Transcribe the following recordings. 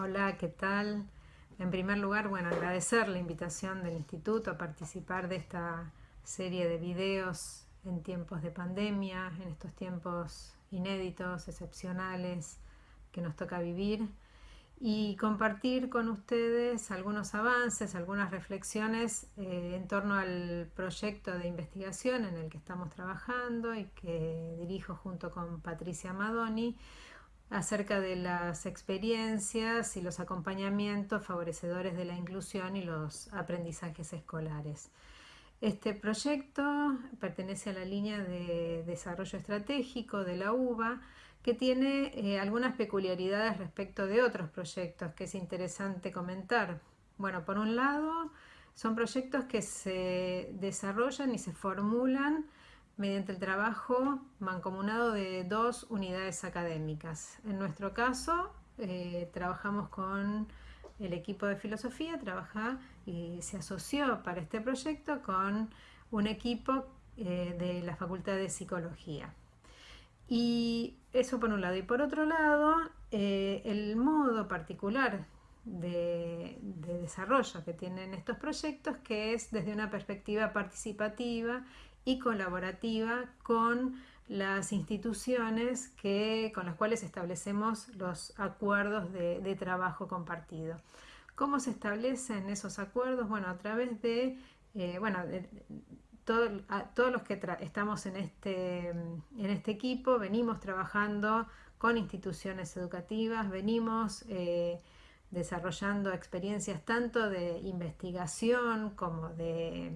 Hola, ¿qué tal? En primer lugar, bueno, agradecer la invitación del instituto a participar de esta serie de videos en tiempos de pandemia, en estos tiempos inéditos, excepcionales que nos toca vivir y compartir con ustedes algunos avances, algunas reflexiones eh, en torno al proyecto de investigación en el que estamos trabajando y que dirijo junto con Patricia Madoni acerca de las experiencias y los acompañamientos favorecedores de la inclusión y los aprendizajes escolares. Este proyecto pertenece a la línea de desarrollo estratégico de la UBA, que tiene eh, algunas peculiaridades respecto de otros proyectos que es interesante comentar. Bueno, por un lado, son proyectos que se desarrollan y se formulan mediante el trabajo mancomunado de dos unidades académicas. En nuestro caso, eh, trabajamos con el equipo de filosofía, trabaja y se asoció para este proyecto con un equipo eh, de la Facultad de Psicología. Y eso por un lado. Y por otro lado, eh, el modo particular de, de, desarrollo que tienen estos proyectos, que es desde una perspectiva participativa y colaborativa con las instituciones que, con las cuales establecemos los acuerdos de, trabajo compartido. ¿Cómo se establecen esos acuerdos? Bueno, a través de, eh, bueno, todos los que estamos en este, en este equipo venimos trabajando con instituciones educativas, venimos eh, desarrollando experiencias tanto de investigación como de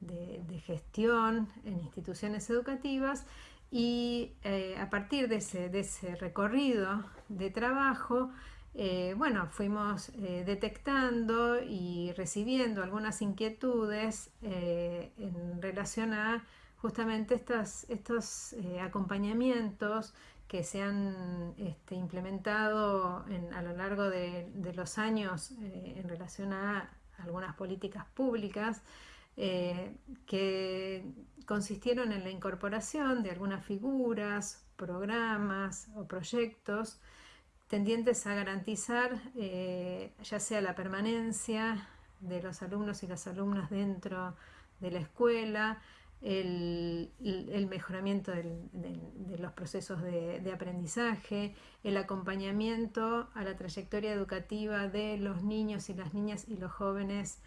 de, gestión en instituciones educativas y eh, a partir de ese, de ese, recorrido de trabajo, eh, bueno, fuimos eh, detectando y recibiendo algunas inquietudes en relación a justamente estas, estos acompañamientos que se han este, implementado a lo largo de, de los años en relación a algunas políticas públicas eh, que consistieron en la incorporación de algunas figuras, programas o proyectos tendientes a garantizar eh, ya sea la permanencia de los alumnos y las alumnas dentro de la escuela, el, mejoramiento de los procesos de, de, aprendizaje, el acompañamiento a la trayectoria educativa de los niños y las niñas y los jóvenes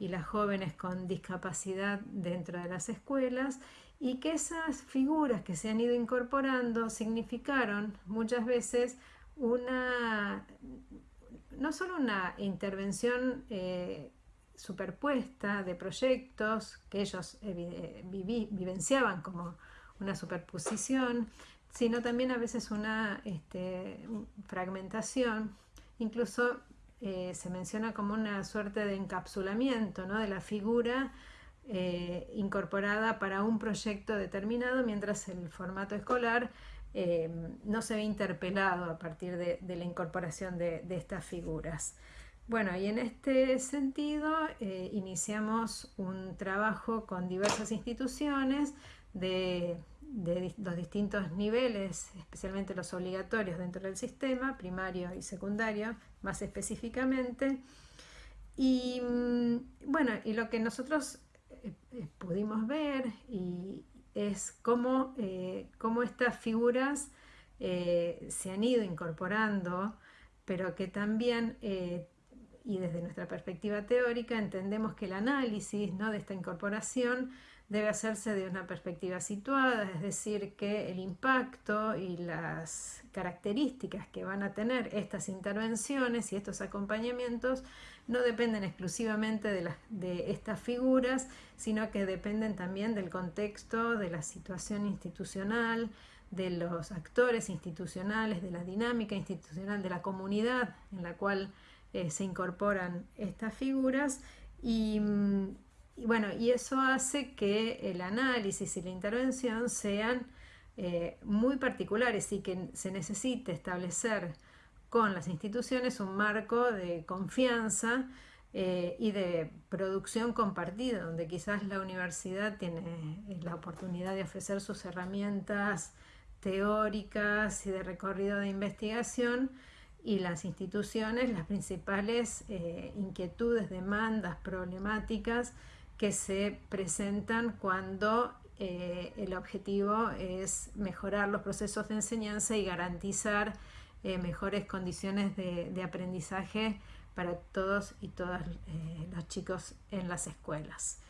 y las jóvenes con discapacidad dentro de las escuelas y que esas figuras que se han ido incorporando significaron muchas veces una, no solo una intervención eh, superpuesta de proyectos que ellos eh, vivenciaban como una superposición, sino también a veces una este, fragmentación, incluso eh, se menciona como una suerte de encapsulamiento ¿no? de la figura eh, incorporada para un proyecto determinado, mientras el formato escolar eh, no se ve interpelado a partir de, la incorporación de, estas figuras. Bueno, y en este sentido iniciamos un trabajo con diversas instituciones de de los distintos niveles, especialmente los obligatorios dentro del sistema, primario y secundario, más específicamente. Y mm, bueno, y lo que nosotros eh, eh, pudimos ver y es cómo, eh, cómo estas figuras se han ido incorporando, pero que también, y desde nuestra perspectiva teórica, entendemos que el análisis ¿no? de esta incorporación debe hacerse de una perspectiva situada, es decir, que el impacto y las características que van a tener estas intervenciones y estos acompañamientos no dependen exclusivamente de, estas figuras, sino que dependen también del contexto, de la situación institucional, de los actores institucionales, de la dinámica institucional, de la comunidad en la cual eh, se incorporan estas figuras. Y mm, y bueno, y eso hace que el análisis y la intervención sean eh, muy particulares y que se necesite establecer con las instituciones un marco de confianza eh, y de producción compartida, donde quizás la universidad tiene eh, la oportunidad de ofrecer sus herramientas teóricas y de recorrido de investigación y las instituciones las principales inquietudes, demandas, problemáticas que se presentan cuando eh, el objetivo es mejorar los procesos de enseñanza y garantizar eh, mejores condiciones de, aprendizaje para todos y todas los chicos en las escuelas.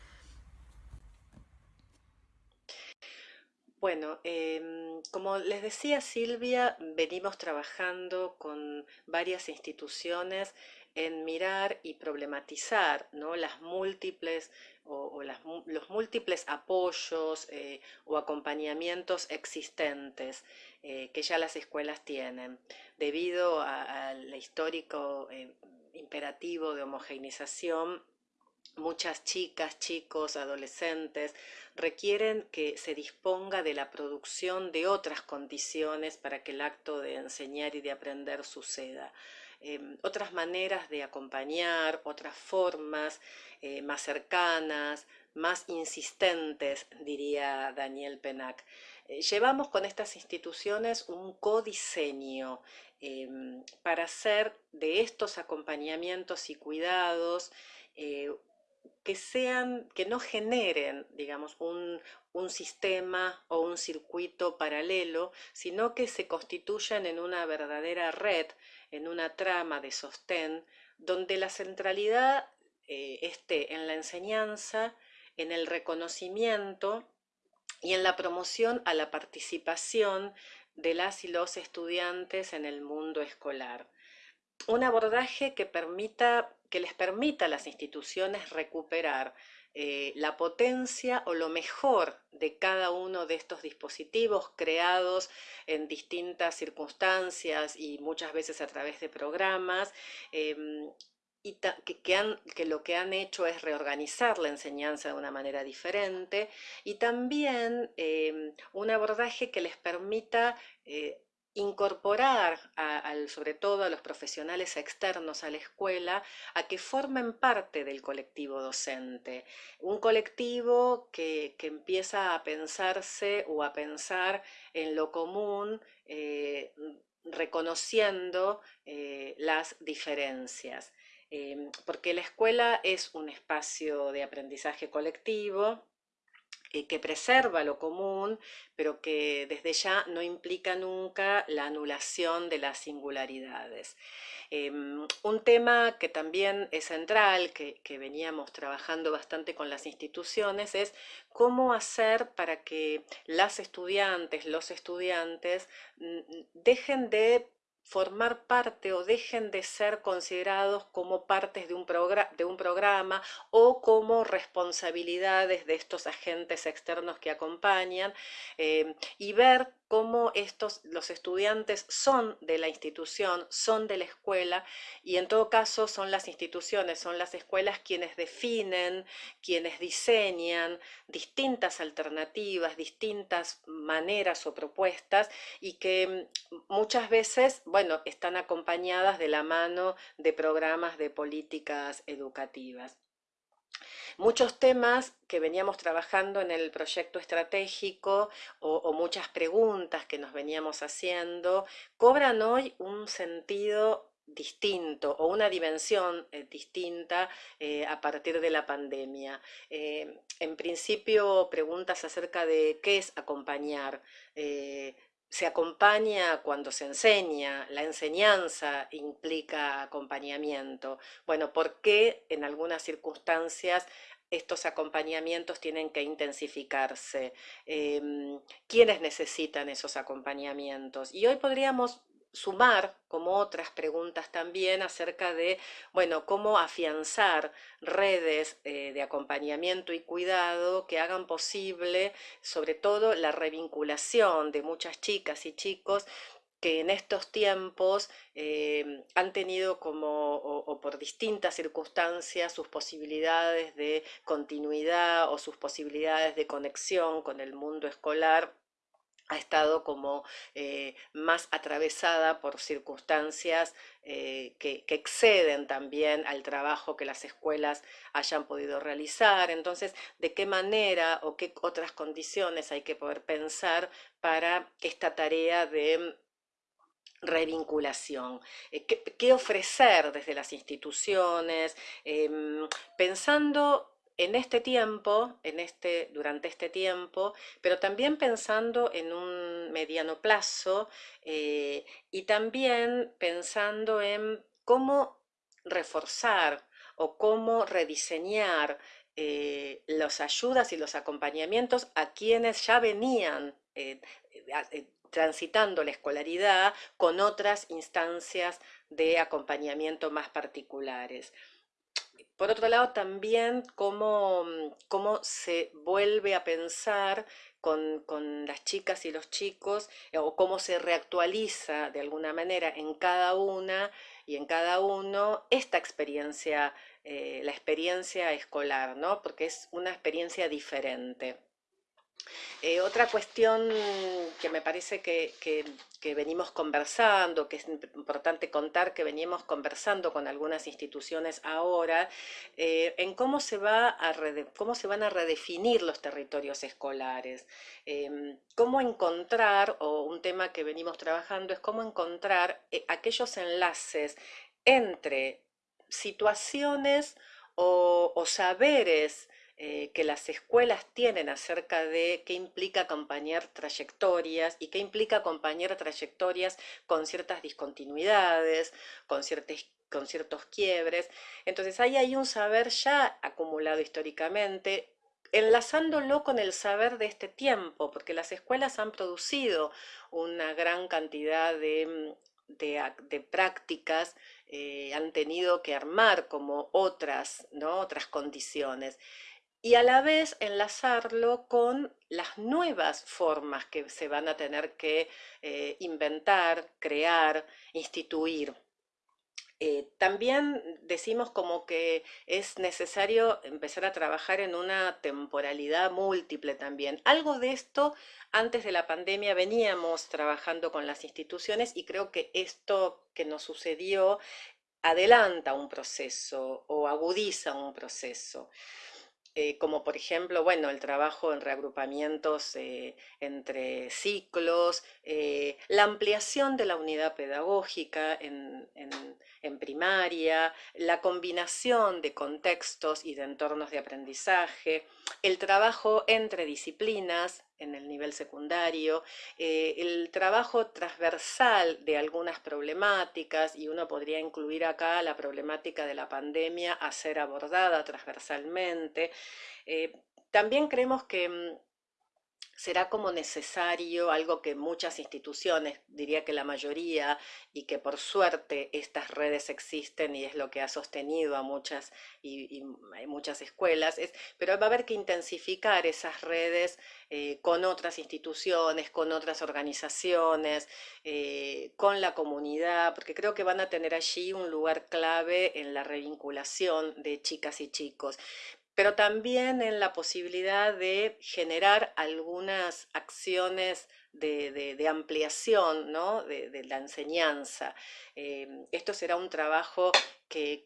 Bueno, em, como les decía Silvia, venimos trabajando con varias instituciones en mirar y problematizar ¿no? las múltiples o, los múltiples apoyos eh, o acompañamientos existentes eh, que ya las escuelas tienen, debido al histórico eh, imperativo de homogeneización muchas chicas, chicos, adolescentes requieren que se disponga de la producción de otras condiciones para que el acto de enseñar y de aprender suceda. Em, otras maneras de acompañar, otras formas eh, más cercanas, más insistentes, diría Daniel Penac. Eh, llevamos con estas instituciones un codiseño em, para hacer de estos acompañamientos y cuidados eh, que sean, que no generen, digamos, un, sistema o un circuito paralelo, sino que se constituyan en una verdadera red, en una trama de sostén, donde la centralidad eh, esté en la enseñanza, en el reconocimiento y en la promoción a la participación de las y los estudiantes en el mundo escolar. Un abordaje que permita que les permita a las instituciones recuperar eh, la potencia o lo mejor de cada uno de estos dispositivos creados en distintas circunstancias y muchas veces a través de programas. Em, y que, lo que han hecho es reorganizar la enseñanza de una manera diferente y también em, un abordaje que les permita eh, incorporar sobre todo a los profesionales externos a la escuela a que formen parte del colectivo docente, un colectivo que, empieza a pensarse o a pensar en lo común, eh, reconociendo eh, las diferencias. Eh, porque la escuela es un espacio de aprendizaje colectivo, eh, que preserva lo común, pero que desde ya no implica nunca la anulación de las singularidades. Em, un tema que también es central, que, veníamos trabajando bastante con las instituciones, es cómo hacer para que las estudiantes, los estudiantes, dejen de formar parte o dejen de ser considerados como partes de un, de un, programa o como responsabilidades de estos agentes externos que acompañan eh, y ver cómo estos, los estudiantes son de la institución, son de la escuela y en todo caso son las instituciones, son las escuelas quienes definen, quienes diseñan distintas alternativas, distintas maneras o propuestas y que mm, muchas veces, bueno, están acompañadas de la mano de programas de políticas educativas. Muchos temas que veníamos trabajando en el proyecto estratégico o, muchas preguntas que nos veníamos haciendo cobran hoy un sentido distinto o una dimensión eh, distinta eh, a partir de la pandemia. Eh, en principio, preguntas acerca de qué es acompañar se acompaña cuando se enseña, la enseñanza implica acompañamiento. Bueno, ¿por qué en algunas circunstancias estos acompañamientos tienen que intensificarse? Em, ¿Quiénes necesitan esos acompañamientos? Y hoy podríamos sumar como otras preguntas también acerca de, bueno, cómo afianzar redes eh, de acompañamiento y cuidado que hagan posible, sobre todo, la revinculación de muchas chicas y chicos que en estos tiempos eh, han tenido como, o, por distintas circunstancias, sus posibilidades de continuidad o sus posibilidades de conexión con el mundo escolar ha estado como eh, más atravesada por circunstancias eh, que, exceden también al trabajo que las escuelas hayan podido realizar. Entonces, ¿de qué manera o qué otras condiciones hay que poder pensar para esta tarea de revinculación, eh, qué, ofrecer desde las instituciones, em, pensando en este tiempo, en este, durante este tiempo, pero también pensando en un mediano plazo eh, y también pensando en cómo reforzar o cómo rediseñar eh, las ayudas y los acompañamientos a quienes ya venían transitando la escolaridad con otras instancias de acompañamiento más particulares. Por otro lado, también cómo, cómo se vuelve a pensar con, las chicas y los chicos, eh, o cómo se reactualiza de alguna manera en cada una y en cada uno esta experiencia, eh, la experiencia escolar, ¿no? Porque es una experiencia diferente. Eh, otra cuestión que me parece que, venimos conversando, que es importante contar que venimos conversando con algunas instituciones ahora, eh, en cómo se, va a cómo se van a redefinir los territorios escolares, em, cómo encontrar, o un tema que venimos trabajando es cómo encontrar eh, aquellos enlaces entre situaciones o saberes eh, que las escuelas tienen acerca de qué implica acompañar trayectorias y qué implica acompañar trayectorias con ciertas discontinuidades, con, con ciertos quiebres. Entonces ahí hay un saber ya acumulado históricamente, enlazándolo con el saber de este tiempo, porque las escuelas han producido una gran cantidad de, mm, prácticas, eh, han tenido que armar como otras, ¿no? otras condiciones y a la vez enlazarlo con las nuevas formas que se van a tener que eh, inventar, crear, instituir. Eh, también decimos como que es necesario empezar a trabajar en una temporalidad múltiple también. Algo de esto antes de la pandemia veníamos trabajando con las instituciones y creo que esto que nos sucedió adelanta un proceso o agudiza un proceso. Eh, como por ejemplo, bueno, el trabajo en reagrupamientos eh, entre ciclos, eh, la ampliación de la unidad pedagógica en, en, primaria, la combinación de contextos y de entornos de aprendizaje, el trabajo entre disciplinas, en el nivel secundario, eh, el trabajo transversal de algunas problemáticas, y uno podría incluir acá la problemática de la pandemia a ser abordada transversalmente. Eh, también creemos que mm, será como necesario algo que muchas instituciones, diría que la mayoría, y que por suerte estas redes existen y es lo que ha sostenido a muchas y, muchas escuelas, es, pero va a haber que intensificar esas redes eh, con otras instituciones, con otras organizaciones, eh, con la comunidad, porque creo que van a tener allí un lugar clave en la revinculación de chicas y chicos pero también en la posibilidad de generar algunas acciones de, ampliación ¿no? de, la enseñanza. Eh, esto será un trabajo que,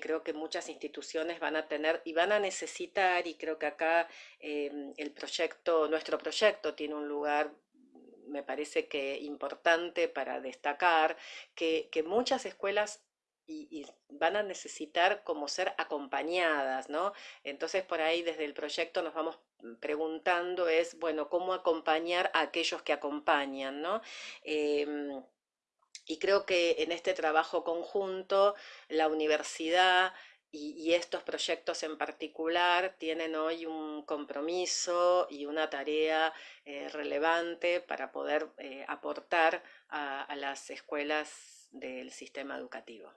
creo que muchas instituciones van a tener y van a necesitar, y creo que acá eh, el proyecto, nuestro proyecto tiene un lugar me parece que importante para destacar, que, que muchas escuelas y, van a necesitar como ser acompañadas, ¿no? Entonces por ahí desde el proyecto nos vamos preguntando es, bueno, ¿cómo acompañar a aquellos que acompañan, ¿no? Em, y creo que en este trabajo conjunto la universidad y, estos proyectos en particular tienen hoy un compromiso y una tarea eh, relevante para poder eh, aportar a las escuelas del sistema educativo.